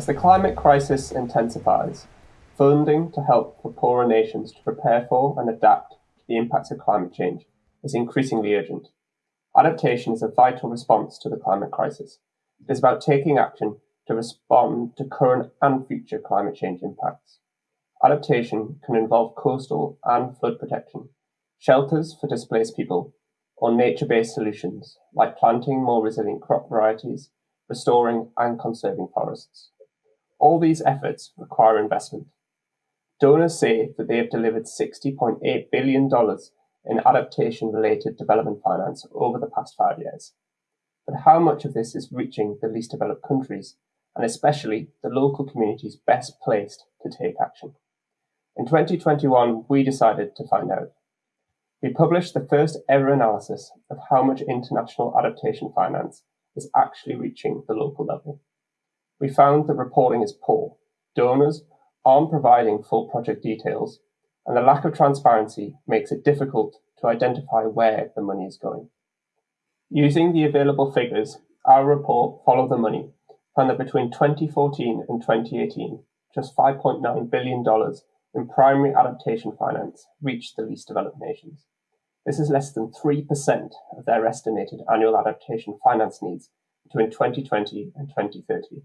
As the climate crisis intensifies, funding to help for poorer nations to prepare for and adapt to the impacts of climate change is increasingly urgent. Adaptation is a vital response to the climate crisis. It is about taking action to respond to current and future climate change impacts. Adaptation can involve coastal and flood protection, shelters for displaced people, or nature-based solutions like planting more resilient crop varieties, restoring and conserving forests. All these efforts require investment. Donors say that they have delivered $60.8 billion in adaptation-related development finance over the past five years. But how much of this is reaching the least developed countries, and especially the local communities best placed to take action? In 2021, we decided to find out. We published the first ever analysis of how much international adaptation finance is actually reaching the local level. We found that reporting is poor. Donors aren't providing full project details, and the lack of transparency makes it difficult to identify where the money is going. Using the available figures, our report, Follow the Money, found that between 2014 and 2018, just $5.9 billion in primary adaptation finance reached the least developed nations. This is less than 3% of their estimated annual adaptation finance needs between 2020 and 2030.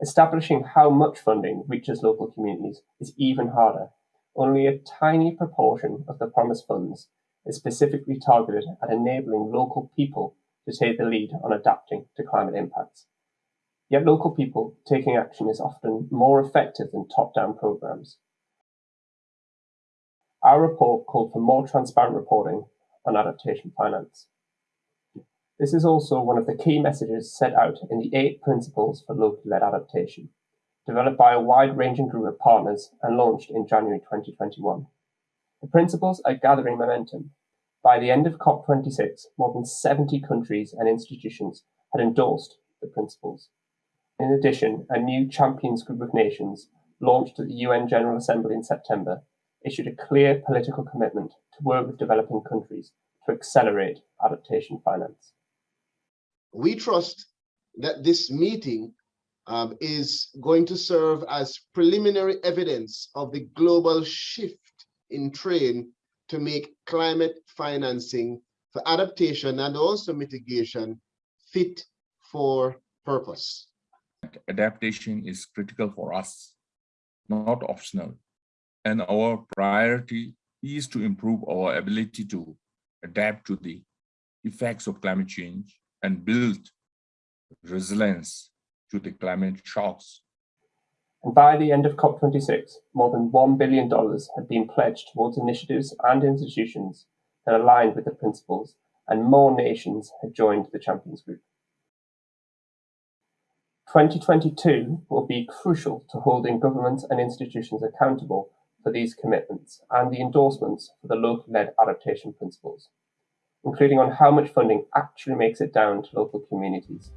Establishing how much funding reaches local communities is even harder. Only a tiny proportion of the promised funds is specifically targeted at enabling local people to take the lead on adapting to climate impacts. Yet local people taking action is often more effective than top-down programs. Our report called for more transparent reporting on adaptation finance. This is also one of the key messages set out in the eight principles for locally-led adaptation, developed by a wide-ranging group of partners and launched in January 2021. The principles are gathering momentum. By the end of COP26, more than 70 countries and institutions had endorsed the principles. In addition, a new champions group of nations launched at the UN General Assembly in September issued a clear political commitment to work with developing countries to accelerate adaptation finance. We trust that this meeting um, is going to serve as preliminary evidence of the global shift in trade to make climate financing for adaptation and also mitigation fit for purpose. Adaptation is critical for us, not optional and our priority is to improve our ability to adapt to the effects of climate change and build resilience to the climate shocks. And by the end of COP26, more than $1 billion had been pledged towards initiatives and institutions that aligned with the principles, and more nations had joined the Champions Group. 2022 will be crucial to holding governments and institutions accountable for these commitments and the endorsements for the local-led adaptation principles, including on how much funding actually makes it down to local communities